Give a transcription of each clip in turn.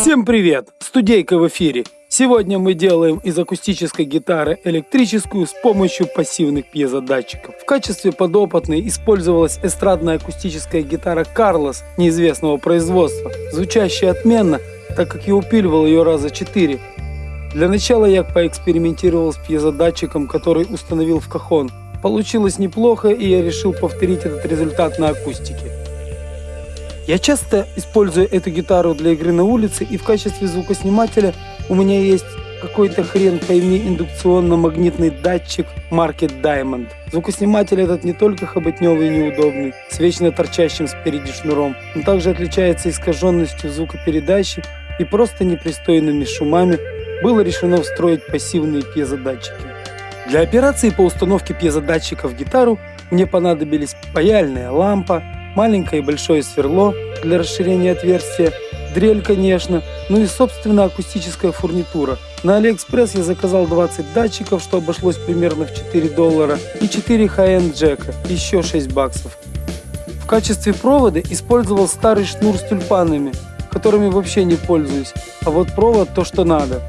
Всем привет! Студейка в эфире. Сегодня мы делаем из акустической гитары электрическую с помощью пассивных пьезодатчиков. В качестве подопытной использовалась эстрадная акустическая гитара Карлос неизвестного производства, звучащая отменно, так как я упиливал ее раза четыре. Для начала я поэкспериментировал с пьезодатчиком, который установил в кахон. Получилось неплохо, и я решил повторить этот результат на акустике. Я часто использую эту гитару для игры на улице, и в качестве звукоснимателя у меня есть какой-то хрен пойми индукционно-магнитный датчик марки Diamond. Звукосниматель этот не только хоботневый и неудобный, с вечно торчащим спереди шнуром, он также отличается искаженностью звукопередачи и просто непристойными шумами было решено встроить пассивные пьезодатчики. Для операции по установке пьезодатчика в гитару мне понадобились паяльная лампа, маленькое и большое сверло для расширения отверстия, дрель, конечно, ну и, собственно, акустическая фурнитура. На Алиэкспресс я заказал 20 датчиков, что обошлось примерно в 4 доллара, и 4 high-end джека, еще 6 баксов. В качестве провода использовал старый шнур с тюльпанами, которыми вообще не пользуюсь, а вот провод то, что надо.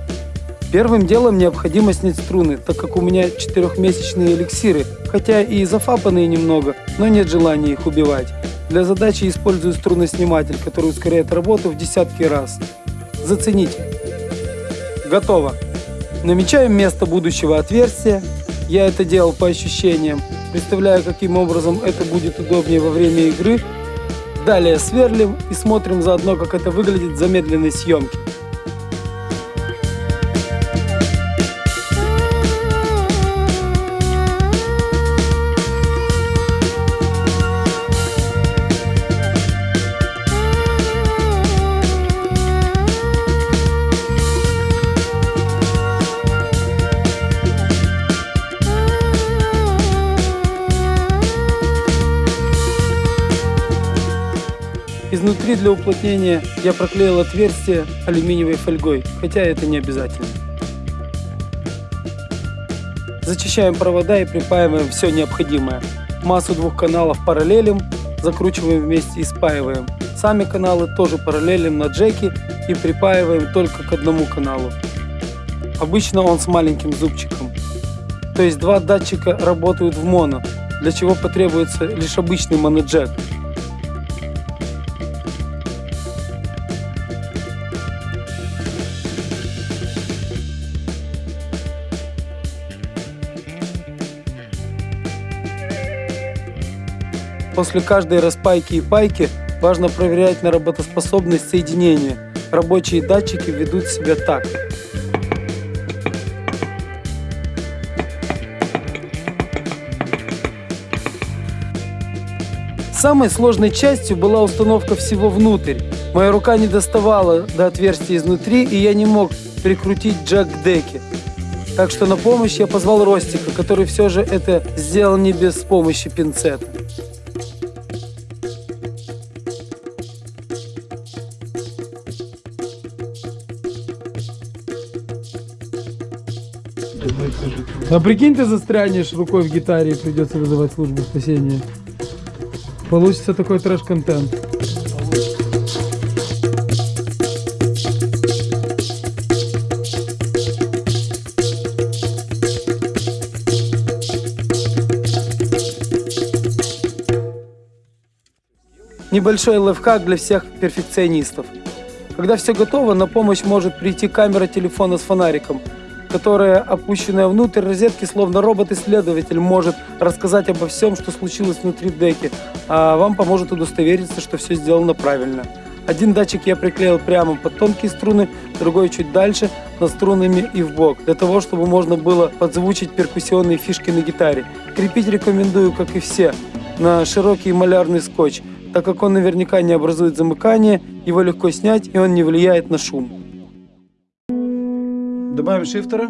Первым делом необходимо снять струны, так как у меня четырехмесячные эликсиры, хотя и зафапанные немного, но нет желания их убивать. Для задачи использую струносниматель, который ускоряет работу в десятки раз. Зацените. Готово. Намечаем место будущего отверстия. Я это делал по ощущениям, представляя, каким образом это будет удобнее во время игры. Далее сверлим и смотрим заодно, как это выглядит в замедленной съемке. Изнутри для уплотнения я проклеил отверстие алюминиевой фольгой, хотя это не обязательно. Зачищаем провода и припаиваем все необходимое. Массу двух каналов параллелим, закручиваем вместе и спаиваем. Сами каналы тоже параллелим на джеки и припаиваем только к одному каналу. Обычно он с маленьким зубчиком. То есть два датчика работают в моно, для чего потребуется лишь обычный моноджек. После каждой распайки и пайки важно проверять на работоспособность соединения. Рабочие датчики ведут себя так. Самой сложной частью была установка всего внутрь. Моя рука не доставала до отверстия изнутри, и я не мог прикрутить джек к деке. Так что на помощь я позвал Ростика, который все же это сделал не без помощи пинцета. А прикинь, ты застрянешь рукой в гитаре и придется вызывать службу спасения. Получится такой трэш-контент. Небольшой лайфхак для всех перфекционистов. Когда все готово, на помощь может прийти камера телефона с фонариком – которая, опущенная внутрь розетки, словно робот-исследователь, может рассказать обо всем, что случилось внутри деки, а вам поможет удостовериться, что все сделано правильно. Один датчик я приклеил прямо под тонкие струны, другой чуть дальше, над струнами и в бок, для того, чтобы можно было подзвучить перкуссионные фишки на гитаре. Крепить рекомендую, как и все, на широкий малярный скотч, так как он наверняка не образует замыкание, его легко снять и он не влияет на шум. Добавим шифтера.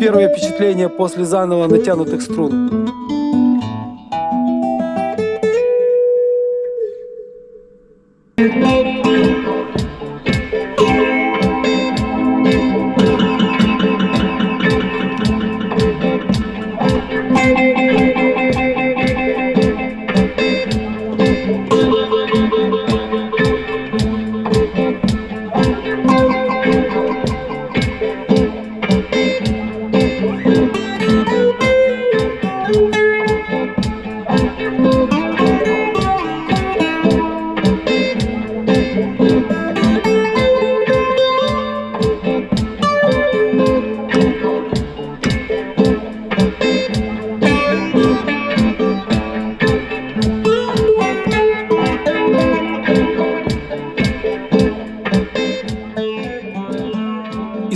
Первое впечатление после заново натянутых струн. Thank you.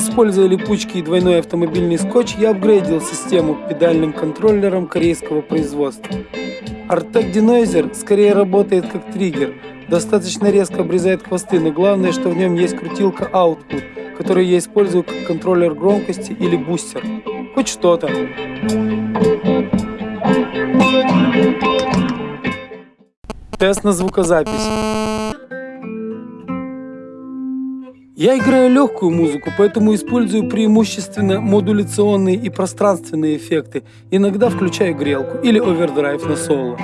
Используя липучки и двойной автомобильный скотч, я апгрейдил систему педальным контроллером корейского производства. Artec Denoiser скорее работает как триггер, достаточно резко обрезает хвосты, но главное, что в нем есть крутилка Output, которую я использую как контроллер громкости или бустер. Хоть что-то. Тест на звукозапись. Я играю легкую музыку, поэтому использую преимущественно модуляционные и пространственные эффекты. Иногда включаю грелку или овердрайв на соло.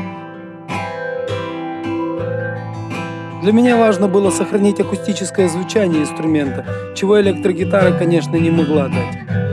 Для меня важно было сохранить акустическое звучание инструмента, чего электрогитара, конечно, не могла дать.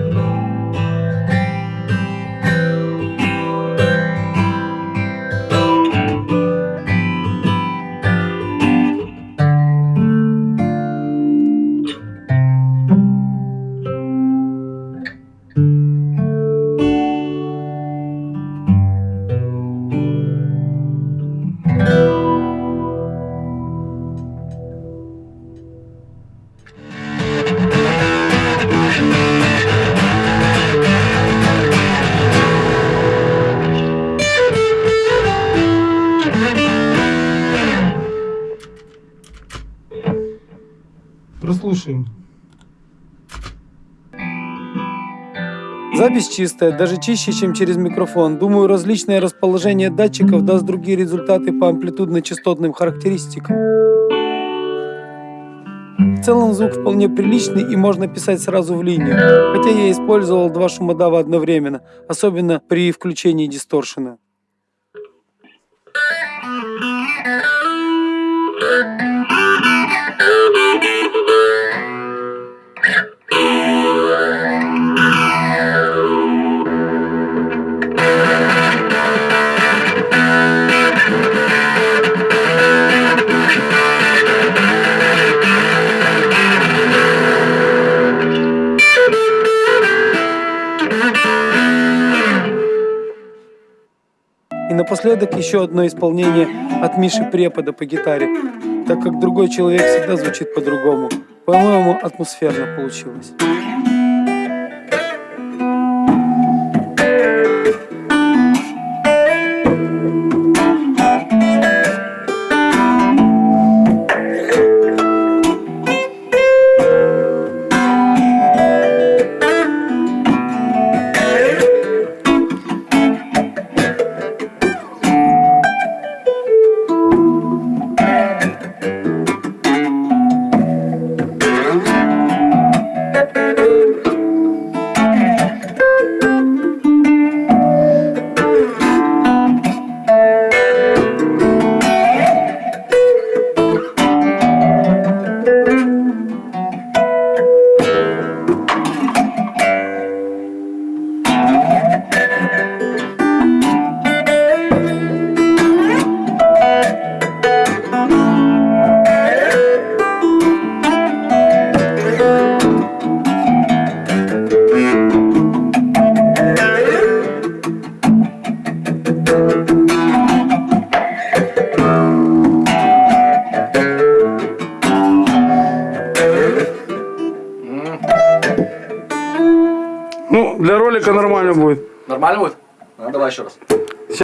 Запись чистая, даже чище, чем через микрофон. Думаю, различное расположение датчиков даст другие результаты по амплитудно-частотным характеристикам. В целом звук вполне приличный и можно писать сразу в линию, хотя я использовал два шумодава одновременно, особенно при включении дисторшена. И напоследок еще одно исполнение от Миши Препода по гитаре, так как другой человек всегда звучит по-другому. По-моему, атмосферно получилось. Ролика нормально будет. Нормально будет? Ну, давай еще раз.